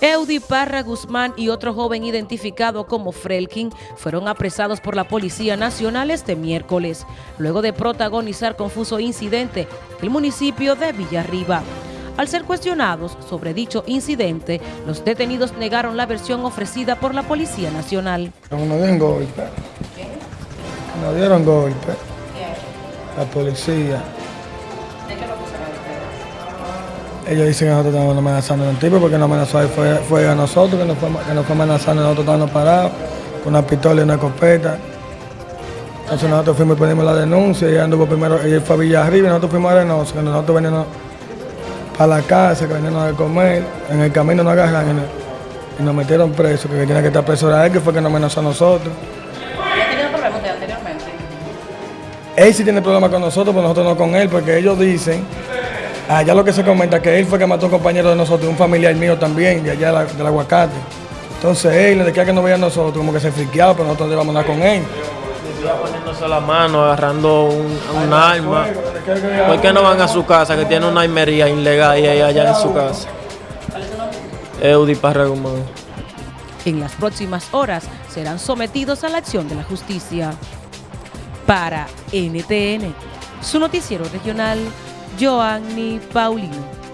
Eudi Parra Guzmán y otro joven identificado como Frelkin fueron apresados por la Policía Nacional este miércoles, luego de protagonizar confuso incidente en el municipio de Villarriba. Al ser cuestionados sobre dicho incidente, los detenidos negaron la versión ofrecida por la Policía Nacional. No nos dieron golpe. Nos dieron golpe. La policía. Ellos dicen que nosotros estamos amenazando a un tipo porque nos amenazó fue, fue a nosotros, que nos fue, que nos fue amenazando, nosotros estábamos parados con una pistola y una escopeta. Entonces nosotros fuimos y ponimos la denuncia, ella anduvo primero, ella fue a Villarriba y nosotros fuimos a Reynosa, que nosotros veníamos para la casa, que veníamos a comer, en el camino nos agarraron y nos, metieron presos, que tenía que estar preso era él, que fue que nos amenazó a nosotros. Él sí tiene problemas con nosotros, pero nosotros no con él, porque ellos dicen Allá lo que se comenta que él fue que mató a un compañero de nosotros, un familiar mío también, de allá del aguacate. Entonces él le decía que no veía a nosotros, como que se friqueaba, pero nosotros íbamos a andar con él. Vivía poniéndose la mano, agarrando un, un arma. ¿Por qué no van a su casa, que tiene una armería ilegal y allá en su casa? Eudi Parra Guzmán. En las próximas horas serán sometidos a la acción de la justicia. Para NTN, su noticiero regional, Joanny Paulino.